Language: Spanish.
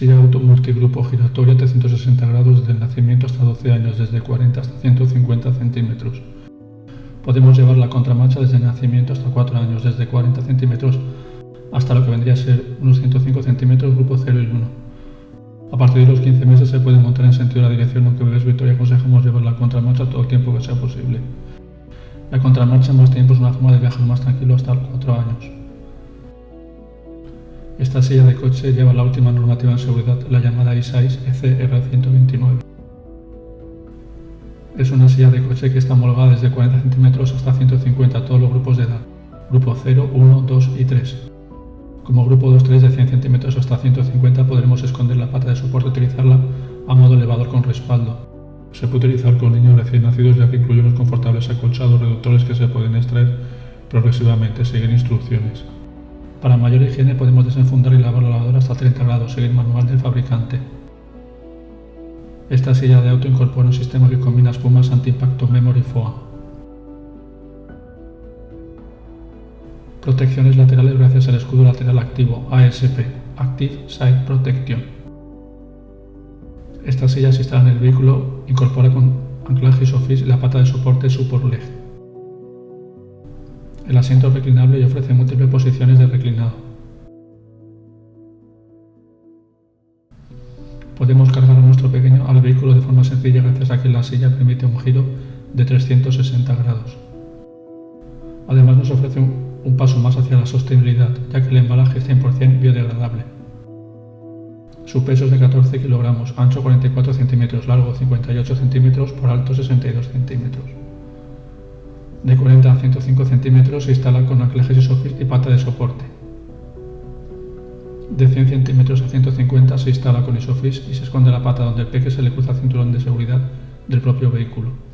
Silla auto multigrupo giratoria 360 grados desde el nacimiento hasta 12 años, desde 40 hasta 150 centímetros. Podemos llevar la contramarcha desde el nacimiento hasta 4 años, desde 40 centímetros hasta lo que vendría a ser unos 105 centímetros, grupo 0 y 1. A partir de los 15 meses se puede montar en sentido de la dirección, aunque Bebés Victoria aconsejamos llevar la contramarcha todo el tiempo que sea posible. La contramarcha en más tiempo es una forma de viajar más tranquilo hasta los 4 años. Esta silla de coche lleva la última normativa en seguridad, la llamada I6 ECR129. Es una silla de coche que está homologada desde 40 centímetros hasta 150 a todos los grupos de edad, grupo 0, 1, 2 y 3. Como grupo 2-3 de 100 centímetros hasta 150 podremos esconder la pata de soporte y utilizarla a modo elevador con respaldo. Se puede utilizar con niños recién nacidos ya que incluye unos confortables acolchados reductores que se pueden extraer progresivamente, seguir instrucciones. Para mayor higiene podemos desenfundar y lavar la lavadora hasta 30 grados, seguir manual del fabricante. Esta silla de auto incorpora un sistema que combina espumas anti-impacto Memory FOA. Protecciones laterales gracias al escudo lateral activo ASP, Active Side Protection. Esta silla se instala en el vehículo, incorpora con anclaje ISOFIX la pata de soporte Support Leg. El asiento es reclinable y ofrece múltiples posiciones de reclinado. Podemos cargar a nuestro pequeño al vehículo de forma sencilla gracias a que la silla permite un giro de 360 grados. Además nos ofrece un paso más hacia la sostenibilidad, ya que el embalaje es 100% biodegradable. Su peso es de 14 kilogramos, ancho 44 centímetros, largo 58 centímetros, por alto 62 centímetros. De 40 a 105 centímetros se instala con anclajes y pata de soporte. De 100 centímetros a 150 se instala con isofix y se esconde la pata donde el peque se le cruza el cinturón de seguridad del propio vehículo.